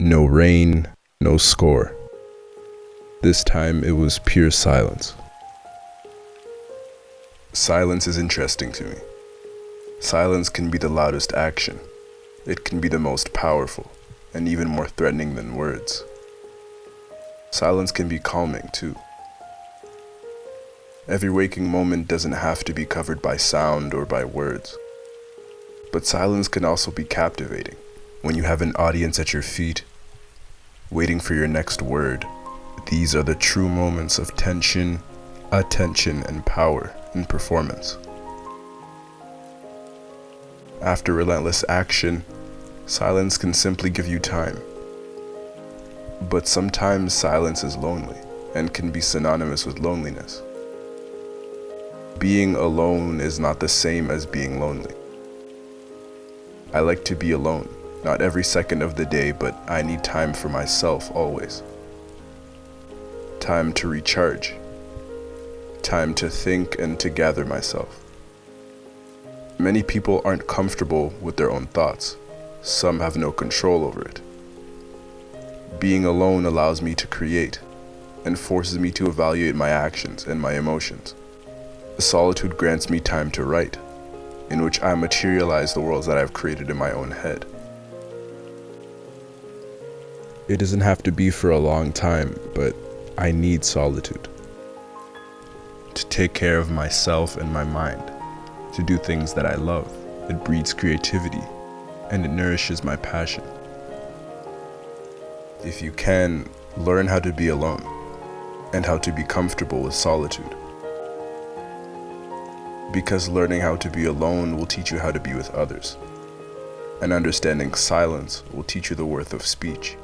No rain, no score. This time it was pure silence. Silence is interesting to me. Silence can be the loudest action. It can be the most powerful, and even more threatening than words. Silence can be calming too. Every waking moment doesn't have to be covered by sound or by words. But silence can also be captivating when you have an audience at your feet, waiting for your next word. These are the true moments of tension, attention, and power in performance. After relentless action, silence can simply give you time. But sometimes silence is lonely and can be synonymous with loneliness. Being alone is not the same as being lonely. I like to be alone, not every second of the day, but I need time for myself always. Time to recharge. Time to think and to gather myself. Many people aren't comfortable with their own thoughts. Some have no control over it. Being alone allows me to create and forces me to evaluate my actions and my emotions. Solitude grants me time to write, in which I materialize the worlds that I've created in my own head. It doesn't have to be for a long time, but I need solitude. To take care of myself and my mind, to do things that I love. It breeds creativity, and it nourishes my passion. If you can, learn how to be alone, and how to be comfortable with solitude because learning how to be alone will teach you how to be with others. And understanding silence will teach you the worth of speech.